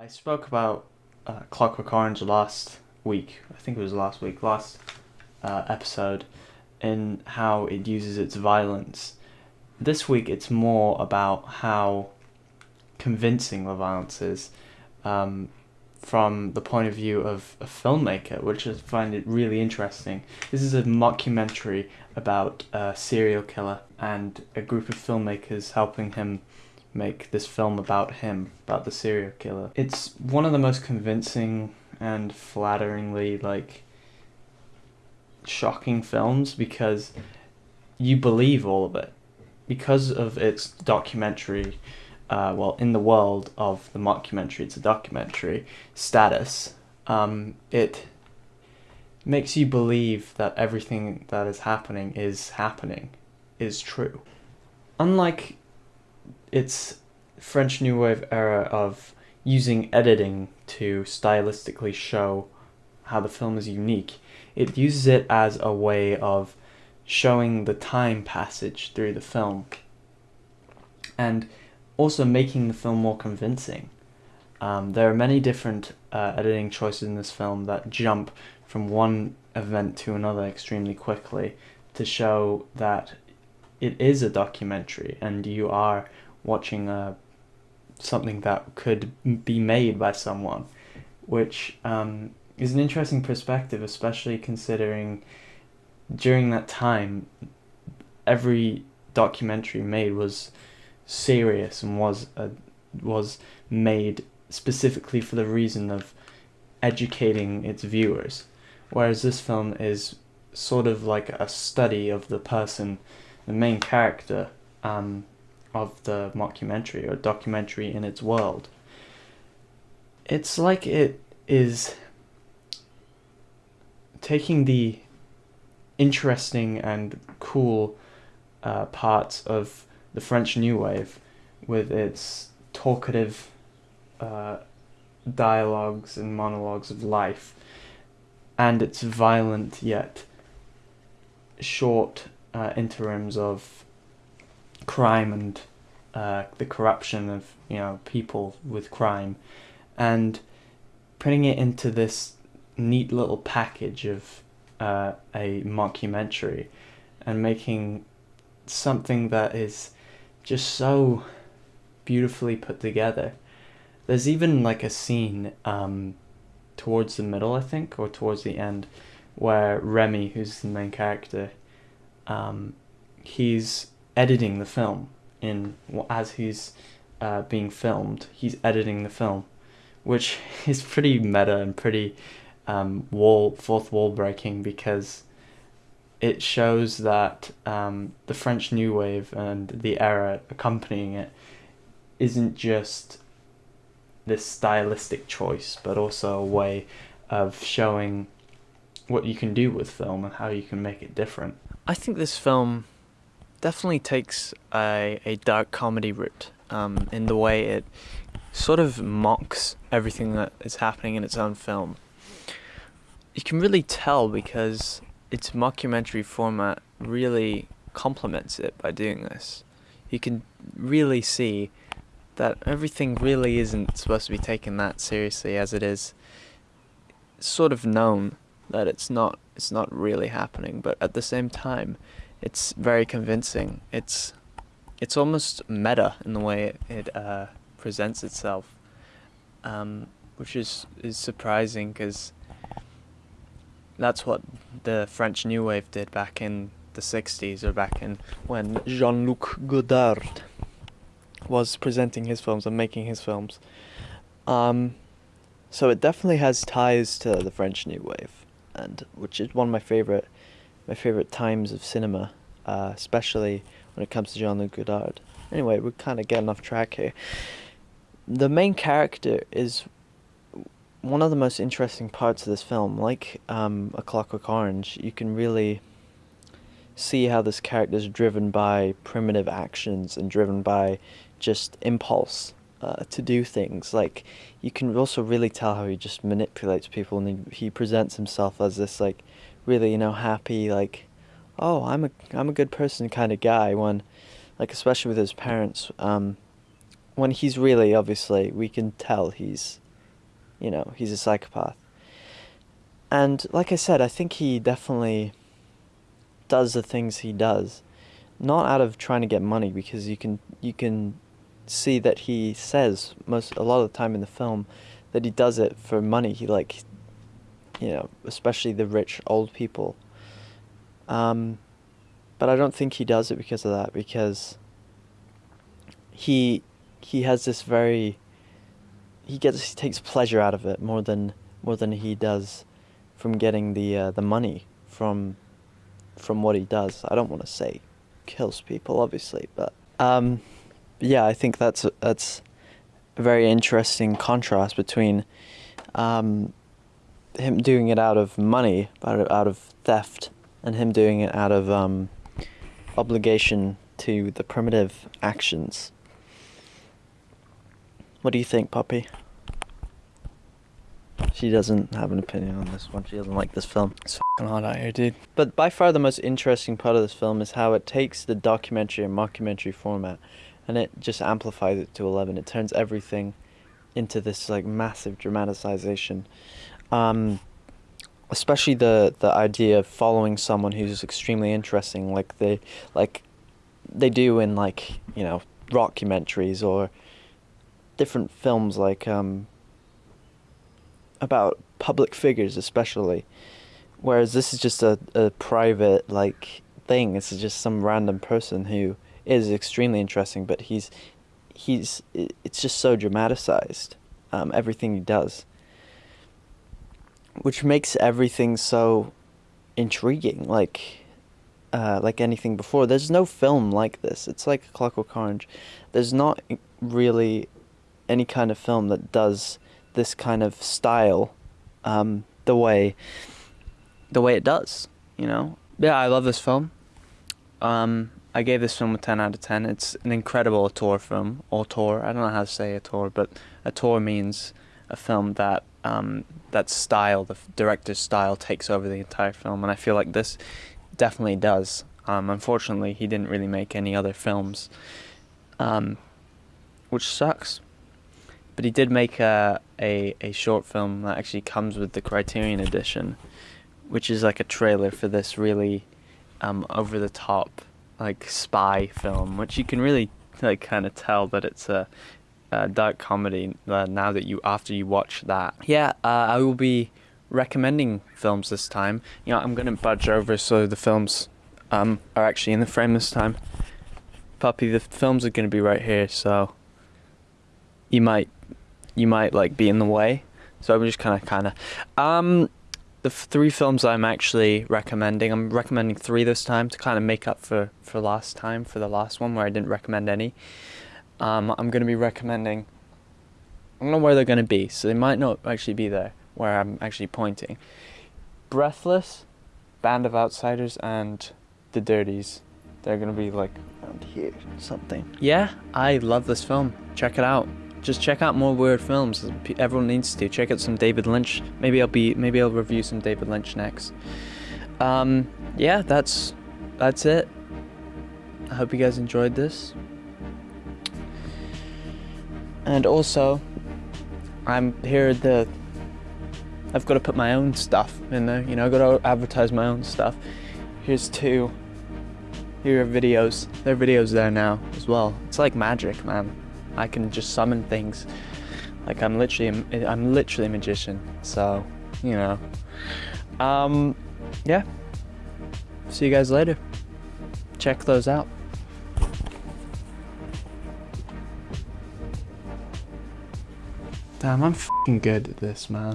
I spoke about uh, Clockwork Orange last week. I think it was last week, last uh, episode, in how it uses its violence. This week, it's more about how convincing the violence is um, from the point of view of a filmmaker, which I find it really interesting. This is a mockumentary about a serial killer and a group of filmmakers helping him make this film about him, about the serial killer. It's one of the most convincing and flatteringly like shocking films because you believe all of it because of its documentary uh, well in the world of the mockumentary it's a documentary status um, it makes you believe that everything that is happening is happening is true unlike its French New Wave era of using editing to stylistically show how the film is unique. It uses it as a way of showing the time passage through the film and also making the film more convincing. Um, there are many different uh, editing choices in this film that jump from one event to another extremely quickly to show that it is a documentary and you are watching uh, something that could be made by someone, which um, is an interesting perspective, especially considering during that time, every documentary made was serious and was a, was made specifically for the reason of educating its viewers, whereas this film is sort of like a study of the person, the main character, um, of the mockumentary or documentary in its world. It's like it is taking the interesting and cool uh, parts of the French New Wave with its talkative uh, dialogues and monologues of life and its violent yet short uh, interims of crime and uh, the corruption of you know people with crime, and putting it into this neat little package of uh, a mockumentary, and making something that is just so beautifully put together. There's even like a scene um, towards the middle, I think, or towards the end, where Remy, who's the main character, um, he's editing the film in as he's uh, being filmed. He's editing the film, which is pretty meta and pretty um, wall fourth wall breaking because it shows that um, the French New Wave and the era accompanying it isn't just this stylistic choice, but also a way of showing what you can do with film and how you can make it different. I think this film definitely takes a, a dark comedy route um, in the way it sort of mocks everything that is happening in its own film. You can really tell because its mockumentary format really complements it by doing this. You can really see that everything really isn't supposed to be taken that seriously as it is sort of known that it's not it's not really happening but at the same time it's very convincing. It's it's almost meta in the way it, uh, presents itself, um, which is is surprising because that's what the French New Wave did back in the 60s or back in when Jean-Luc Godard was presenting his films and making his films. Um, so it definitely has ties to the French New Wave, and which is one of my favorite my favorite times of cinema, uh, especially when it comes to Jean-Luc Godard. Anyway, we're kind of getting off track here. The main character is one of the most interesting parts of this film. Like um, A Clockwork Orange, you can really see how this character is driven by primitive actions and driven by just impulse uh, to do things. Like you can also really tell how he just manipulates people, and he, he presents himself as this like really you know happy like oh I'm a I'm a good person kind of guy when like especially with his parents um, when he's really obviously we can tell he's you know, he's a psychopath. And like I said, I think he definitely does the things he does, not out of trying to get money, because you can you can see that he says most a lot of the time in the film that he does it for money. He like, you know, especially the rich old people. Um, but I don't think he does it because of that. Because he he has this very he gets he takes pleasure out of it more than more than he does from getting the uh, the money from from what he does. I don't want to say kills people, obviously, but um, yeah, I think that's that's a very interesting contrast between um, him doing it out of money, out of, out of theft, and him doing it out of um, obligation to the primitive actions. What do you think, Poppy? She doesn't have an opinion on this one. She doesn't like this film. It's fucking hot out here, dude. But by far the most interesting part of this film is how it takes the documentary and mockumentary format and it just amplifies it to 11. It turns everything into this like massive dramatization. Um, especially the the idea of following someone who's extremely interesting like they like they do in like, you know, documentaries or different films like um about public figures especially. Whereas this is just a, a private like thing. This is just some random person who is extremely interesting but he's he's it's just so dramatized um, everything he does which makes everything so intriguing like uh, like anything before there's no film like this it's like clockwork orange there's not really any kind of film that does this kind of style um, the way the way it does. You know. Yeah, I love this film. Um, I gave this film a ten out of ten. It's an incredible auteur film. Auteur. I don't know how to say auteur, but auteur means a film that um, that style, the director's style, takes over the entire film, and I feel like this definitely does. Um, unfortunately, he didn't really make any other films, um, which sucks. But he did make a, a, a short film that actually comes with the Criterion edition, which is like a trailer for this really um, over the top like spy film, which you can really like kind of tell that it's a, a dark comedy. Uh, now that you after you watch that, yeah, uh, I will be recommending films this time. You know, I'm gonna budge over so the films um, are actually in the frame this time. Puppy, the films are gonna be right here, so you might you might like be in the way. So I'm just kind of kind of um the three films I'm actually recommending. I'm recommending three this time to kind of make up for for last time for the last one where I didn't recommend any. Um, I'm gonna be recommending. I don't know where they're gonna be, so they might not actually be there where I'm actually pointing. Breathless, Band of Outsiders, and The Dirties. They're gonna be like around here, something. Yeah, I love this film. Check it out just check out more weird films. Everyone needs to check out some David Lynch. Maybe I'll be maybe I'll review some David Lynch next. Um, yeah, that's that's it. I hope you guys enjoyed this. And also, I'm here the. I've got to put my own stuff in there. You know, I've got to advertise my own stuff. Here's two. Here are videos. There are videos there now as well. It's like magic, man. I can just summon things. Like I'm literally, I'm literally a magician. So, you know, um, yeah. See you guys later. Check those out. Damn, I'm fucking good at this, man.